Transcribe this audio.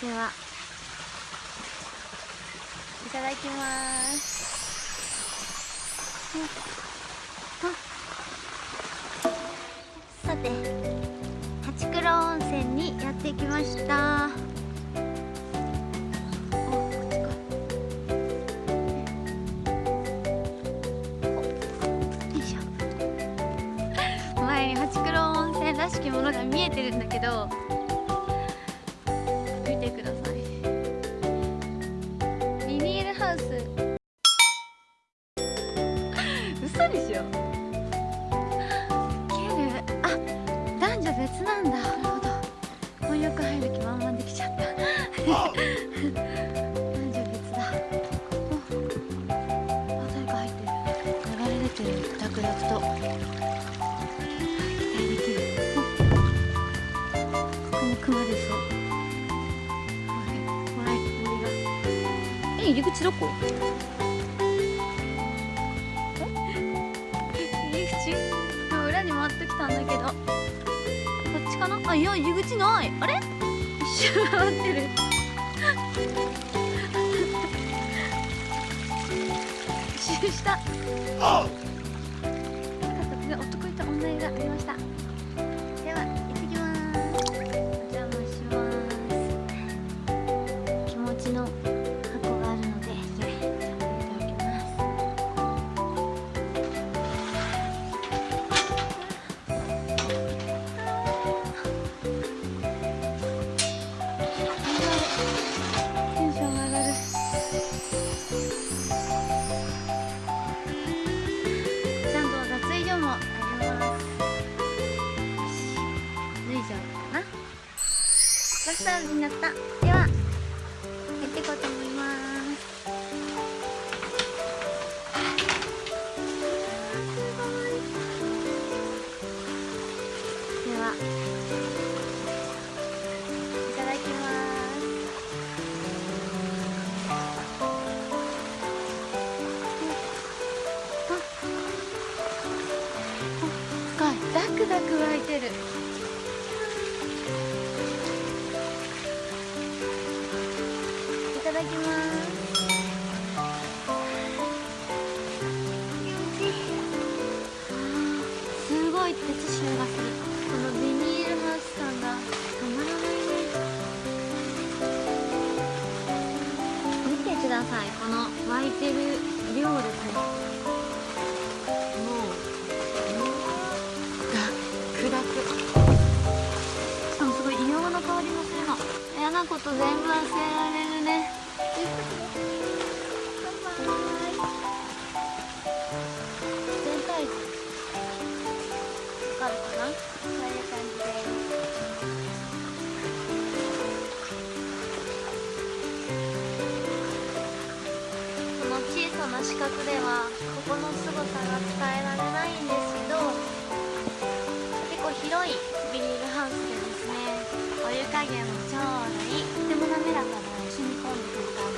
ではいただきます。さて八黒温泉にやってきました。前に八黒温泉らしきものが見えてるんだけど嘘でしょケルあ男女別なんだ。なるほど。婚約入る気満々できちゃった。男女別だ。おあ誰か入ってる流れ出てるダクダクと期待できるおここも熊でそうえ入り口どこも裏に回ってきたんだけど。こっちかな？あいや入り口ない。あれ？一周回ってる。一周した。男いた女湯がありましたテンション上がる。ちゃんと脱衣所もあります。脱いじゃおうかな。ラスターになった。深いダクダク湧いてる。いただきます。すごい鉄臭がする。このビニールハウス感がたまらないね。見てください。この湧いてる量ですね。こと全部忘れられるね。バイバイ全体図わかるかな？こういう感じで。すこの小さな四角ではここの凄さが伝えられないんですお湯加減もちょうどいい。とても滑らかな染み込んでくる感じ。